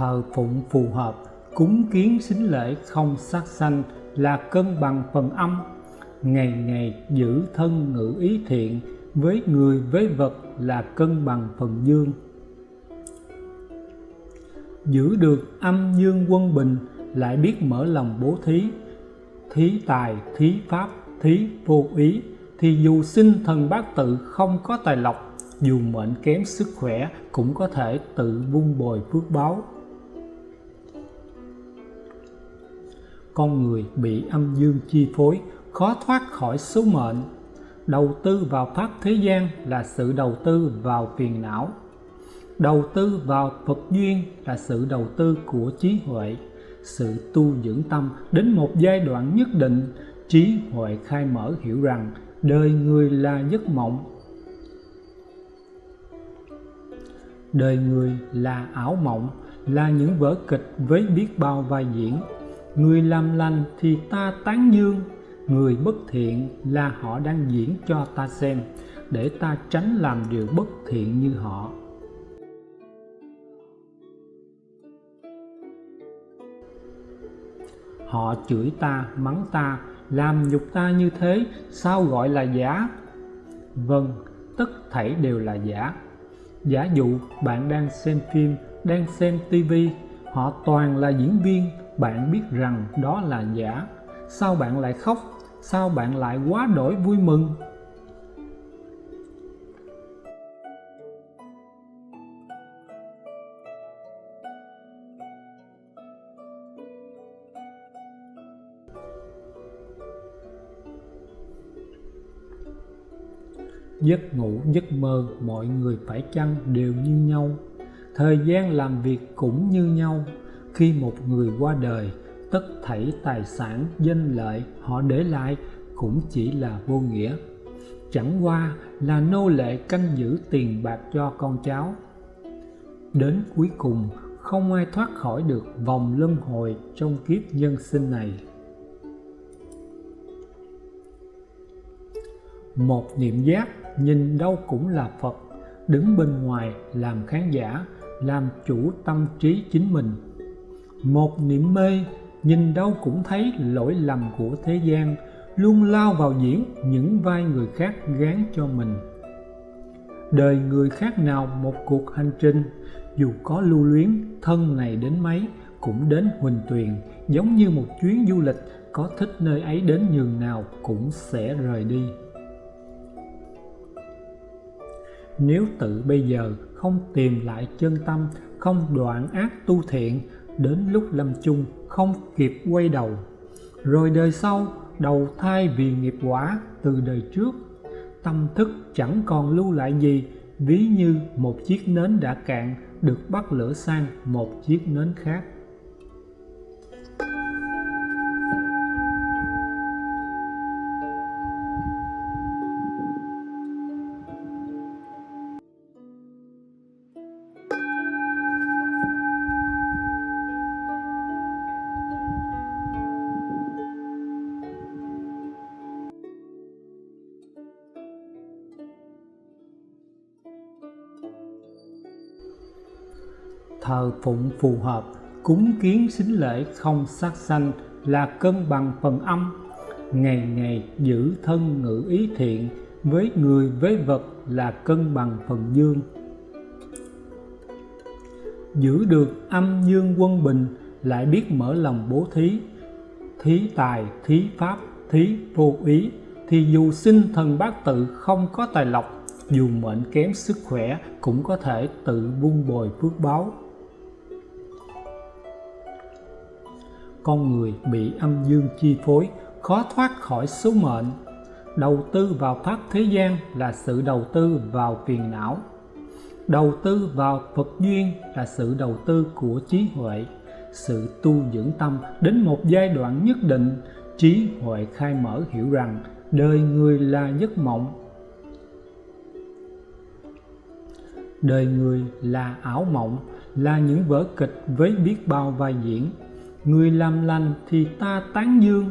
thờ phụng phù hợp, cúng kiến xính lễ không sát sanh là cân bằng phần âm. Ngày ngày giữ thân ngữ ý thiện với người, với vật là cân bằng phần dương. Giữ được âm dương quân bình lại biết mở lòng bố thí. Thí tài, thí pháp, thí vô ý thì dù sinh thần bát tự không có tài lộc, dù mệnh kém sức khỏe cũng có thể tự vun bồi phước báo. Con người bị âm dương chi phối, khó thoát khỏi số mệnh. Đầu tư vào pháp thế gian là sự đầu tư vào phiền não. Đầu tư vào Phật duyên là sự đầu tư của trí huệ. Sự tu dưỡng tâm đến một giai đoạn nhất định, trí huệ khai mở hiểu rằng đời người là giấc mộng. Đời người là ảo mộng, là những vở kịch với biết bao vai diễn người làm lành thì ta tán dương, người bất thiện là họ đang diễn cho ta xem, để ta tránh làm điều bất thiện như họ. Họ chửi ta, mắng ta, làm nhục ta như thế, sao gọi là giả? Vâng tất thảy đều là giả. Giả dụ bạn đang xem phim, đang xem tivi họ toàn là diễn viên bạn biết rằng đó là giả. Sao bạn lại khóc? Sao bạn lại quá đổi vui mừng? Giấc ngủ, giấc mơ, mọi người phải chăng đều như nhau? Thời gian làm việc cũng như nhau khi một người qua đời, tất thảy tài sản, danh lợi họ để lại cũng chỉ là vô nghĩa. Chẳng qua là nô lệ canh giữ tiền bạc cho con cháu. Đến cuối cùng, không ai thoát khỏi được vòng luân hồi trong kiếp nhân sinh này. Một niệm giác nhìn đâu cũng là Phật, đứng bên ngoài làm khán giả, làm chủ tâm trí chính mình một niệm mê, nhìn đâu cũng thấy lỗi lầm của thế gian, luôn lao vào diễn những vai người khác gán cho mình. Đời người khác nào một cuộc hành trình, dù có lưu luyến, thân này đến mấy cũng đến huỳnh tuyền, giống như một chuyến du lịch, có thích nơi ấy đến nhường nào cũng sẽ rời đi. Nếu tự bây giờ không tìm lại chân tâm, không đoạn ác tu thiện đến lúc lâm chung không kịp quay đầu. Rồi đời sau, đầu thai vì nghiệp quả từ đời trước, tâm thức chẳng còn lưu lại gì, ví như một chiếc nến đã cạn, được bắt lửa sang một chiếc nến khác. Thờ phụng phù hợp, cúng kiến xính lễ không sát sanh là cân bằng phần âm. Ngày ngày giữ thân ngữ ý thiện với người, với vật là cân bằng phần dương. Giữ được âm dương quân bình lại biết mở lòng bố thí. Thí tài, thí pháp, thí vô ý thì dù sinh thần bát tự không có tài lộc, dù mệnh kém sức khỏe cũng có thể tự vun bồi phước báo. Con người bị âm dương chi phối, khó thoát khỏi số mệnh. Đầu tư vào pháp thế gian là sự đầu tư vào phiền não. Đầu tư vào Phật duyên là sự đầu tư của trí huệ. Sự tu dưỡng tâm đến một giai đoạn nhất định, trí huệ khai mở hiểu rằng đời người là giấc mộng. Đời người là ảo mộng, là những vở kịch với biết bao vai diễn người làm lành thì ta tán dương,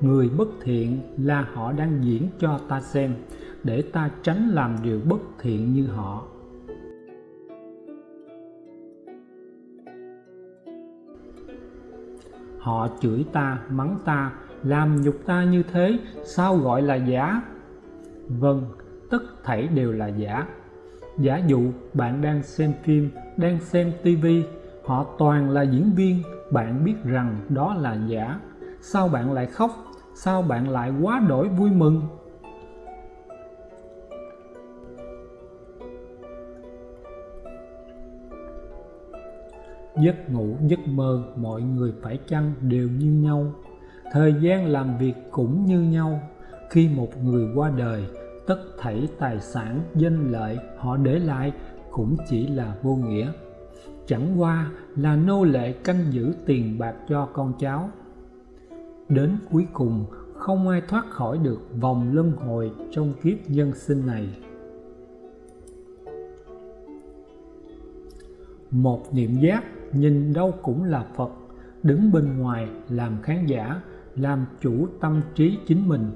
người bất thiện là họ đang diễn cho ta xem, để ta tránh làm điều bất thiện như họ. Họ chửi ta, mắng ta, làm nhục ta như thế, sao gọi là giả? Vâng tất thảy đều là giả. Giả dụ bạn đang xem phim, đang xem tivi họ toàn là diễn viên bạn biết rằng đó là giả. Sao bạn lại khóc? Sao bạn lại quá đổi vui mừng? Giấc ngủ, giấc mơ, mọi người phải chăng đều như nhau? Thời gian làm việc cũng như nhau. Khi một người qua đời, tất thảy tài sản, danh lợi họ để lại cũng chỉ là vô nghĩa chẳng qua là nô lệ canh giữ tiền bạc cho con cháu. Đến cuối cùng, không ai thoát khỏi được vòng luân hồi trong kiếp nhân sinh này. Một niệm giác nhìn đâu cũng là Phật, đứng bên ngoài làm khán giả, làm chủ tâm trí chính mình.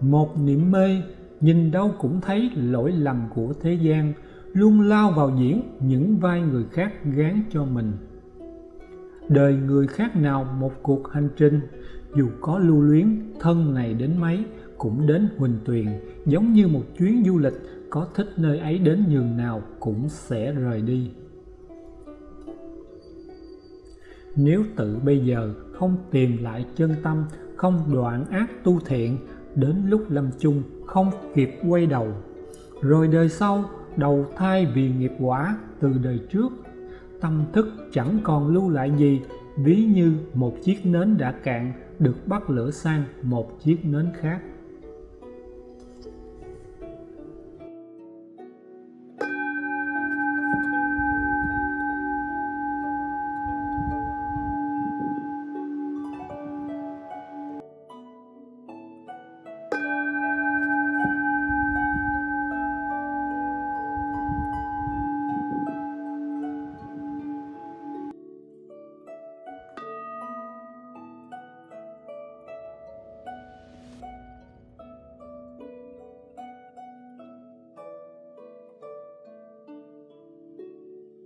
Một niệm mê nhìn đâu cũng thấy lỗi lầm của thế gian luôn lao vào diễn những vai người khác gán cho mình. Đời người khác nào một cuộc hành trình, dù có lưu luyến, thân này đến mấy cũng đến huỳnh tuyền, giống như một chuyến du lịch, có thích nơi ấy đến nhường nào cũng sẽ rời đi. Nếu tự bây giờ không tìm lại chân tâm, không đoạn ác tu thiện, đến lúc lâm chung không kịp quay đầu, rồi đời sau đầu thai vì nghiệp quả từ đời trước. Tâm thức chẳng còn lưu lại gì, ví như một chiếc nến đã cạn, được bắt lửa sang một chiếc nến khác.